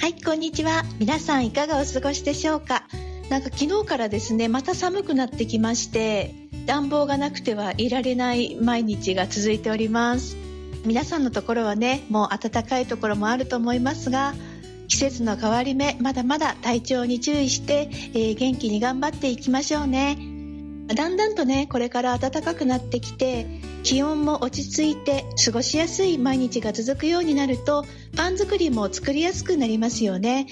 はいこんにちは。皆さんいかがお過ごしでしょうか？なんか昨日からですねまた寒くなってきまして暖房がなくてはいられない毎日が続いております。皆さんのところはねもう暖かいところもあると思いますが季節の変わり目まだまだ体調に注意して、えー、元気に頑張っていきましょうね。だんだんとねこれから暖かくなってきて気温も落ち着いて過ごしやすい毎日が続くようになるとパン作りも作りやすくなりますよね。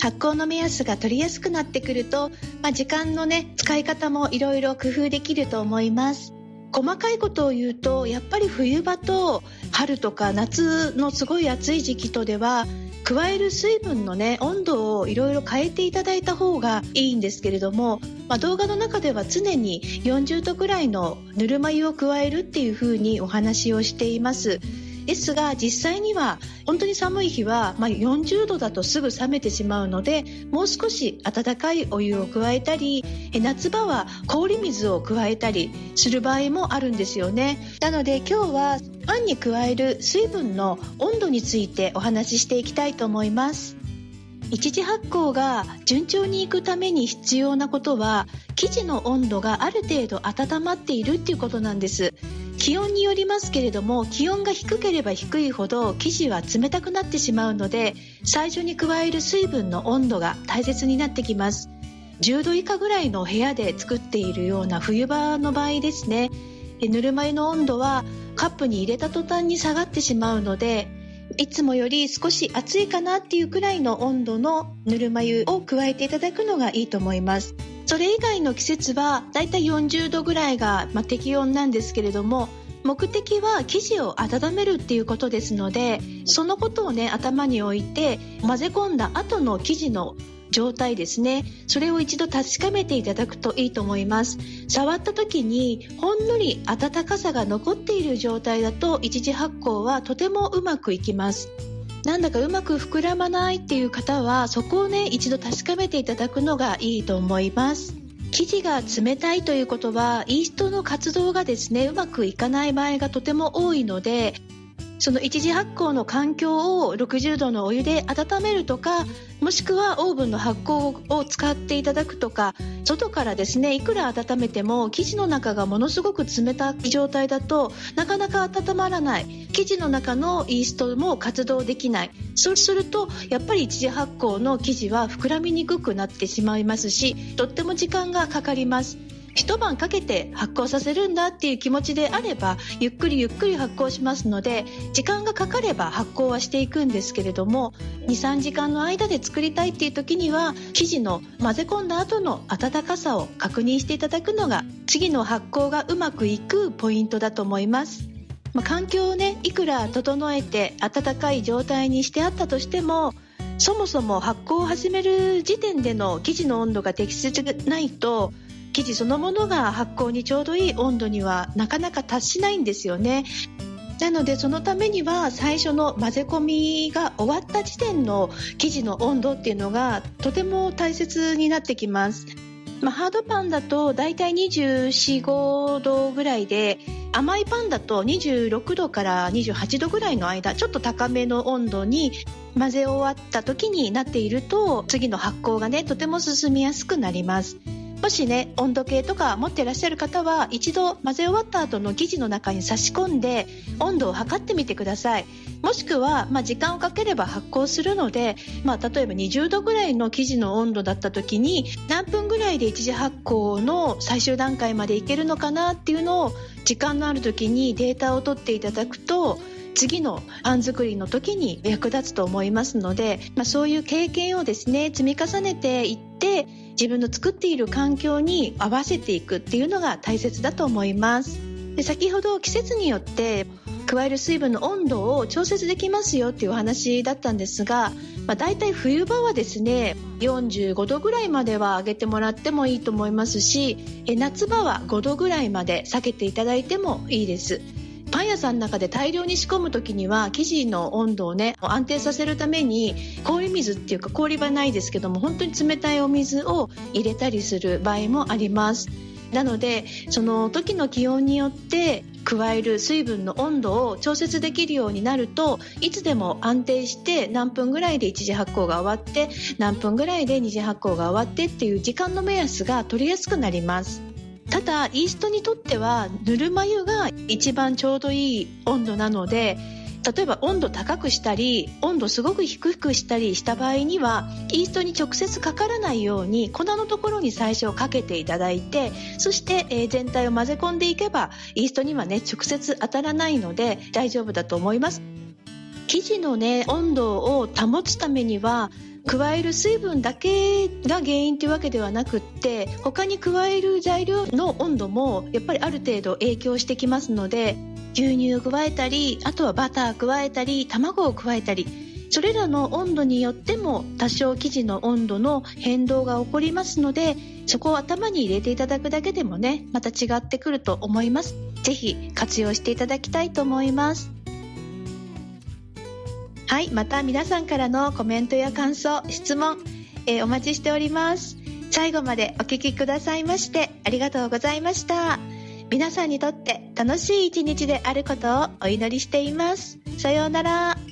発酵の目安が取りやすくなってくると、まあ、時間のね使い方もいろいろ工夫できると思います。細かいことを言うとやっぱり冬場と春とか夏のすごい暑い時期とでは加える水分のね温度をいろいろ変えていただいた方がいいんですけれども、まあ、動画の中では常に40度くらいのぬるま湯を加えるっていうふうにお話をしています。ですが実際には本当に寒い日は、まあ、40度だとすぐ冷めてしまうのでもう少し温かいお湯を加えたり夏場は氷水を加えたりする場合もあるんですよね。なので今日はパンに加える水分の温度についてお話ししていきたいと思います。一次発酵が順調にいくために必要なことは生地の温度がある程度温まっているっていうことなんです。気温によりますけれども気温が低ければ低いほど生地は冷たくなってしまうので最初に加える水分の温度が大切になってきます。10度以下ぐらいの部屋で作っているような冬場の場合ですね。ぬるま湯の温度はカップに入れた途端に下がってしまうのでいつもより少し暑いかなっていうくらいの温度のぬるま湯を加えていただくのがいいと思います。それ以外の季節はだいたい40度ぐらいが、ま、適温なんですけれども目的は生地を温めるっていうことですのでそのことをね頭に置いて混ぜ込んだ後の生地の状態ですね。それを一度確かめていただくといいと思います。触った時にほんのり温かさが残っている状態だと一次発酵はとてもうまくいきます。なんだかうまく膨らまないっていう方はそこをね一度確かめていただくのがいいと思います。生地が冷たいということはイーストの活動がですねうまくいかない場合がとても多いのでその一次発酵の環境を60度のお湯で温めるとかもしくはオーブンの発酵を使っていただくとか外からですねいくら温めても生地の中がものすごく冷たい状態だとなかなか温まらない。生地の中のイーストも活動できない。そうするとやっぱり一次発酵の生地は膨らみにくくなってしまいますしとっても時間がかかります。一晩かけて発酵させるんだっていう気持ちであればゆっくりゆっくり発酵しますので時間がかかれば発酵はしていくんですけれども23時間の間で作りたいっていう時には生地の混ぜ込んだ後の温かさを確認していただくのが次の発酵がうまくいくポイントだと思います。まあ、環境をねいくら整えて暖かい状態にしてあったとしてもそもそも発酵を始める時点での生地の温度が適切でないと生地そのものが発酵にちょうどいい温度にはなかなか達しないんですよね。なのでそのためには最初の混ぜ込みが終わった時点の生地の温度っていうのがとても大切になってきます。まあ、ハードパンだとだいたい24、5度ぐらいで甘いパンだと26度から28度ぐらいの間ちょっと高めの温度に混ぜ終わった時になっていると次の発酵がねとても進みやすくなります。もしね温度計とか持ってらっしゃる方は一度混ぜ終わった後の生地の中に差し込んで温度を測ってみてください。もしくは、まあ、時間をかければ発酵するので、まあ、例えば20度ぐらいの生地の温度だった時に何分ぐらいで一次発酵の最終段階までいけるのかなっていうのを時間のある時にデータを取っていただくと次のパン作りの時に役立つと思いますので、まあ、そういう経験をですね積み重ねていって自分の作っている環境に合わせていくっていうのが大切だと思います。で先ほど季節によって加える水分の温度を調節できますよっていうお話だったんですが、まあ、大体冬場はですね45度ぐらいまでは上げてもらってもいいと思いますし夏場は5度ぐらいまで下げていただいてもいいです。パン屋さんの中で大量に仕込む時には生地の温度をね安定させるために氷水っていうか氷はないですけども本当に冷たいお水を入れたりする場合もあります。なのでその時の気温によって加える水分の温度を調節できるようになるといつでも安定して何分ぐらいで一次発酵が終わって何分ぐらいで二次発酵が終わってっていう時間の目安が取りやすくなります。ただイーストにとってはぬるま湯が一番ちょうどいい温度なので例えば温度高くしたり温度すごく低くしたりした場合にはイーストに直接かからないように粉のところに最初かけていただいてそして、え、全体を混ぜ込んでいけばイーストにはね直接当たらないので大丈夫だと思います。生地のね温度を保つためには加える水分だけが原因というわけではなくって他に加える材料の温度もやっぱりある程度影響してきますので牛乳を加えたりあとはバター加えたり卵を加えたりそれらの温度によっても多少生地の温度の変動が起こりますのでそこを頭に入れていただくだけでもねまた違ってくると思います。ぜひ活用していただきたいと思います。はいまた皆さんからのコメントや感想質問、えー、お待ちしております最後までお聞きくださいましてありがとうございました。皆さんにとって楽しい一日であることをお祈りしています。さようなら。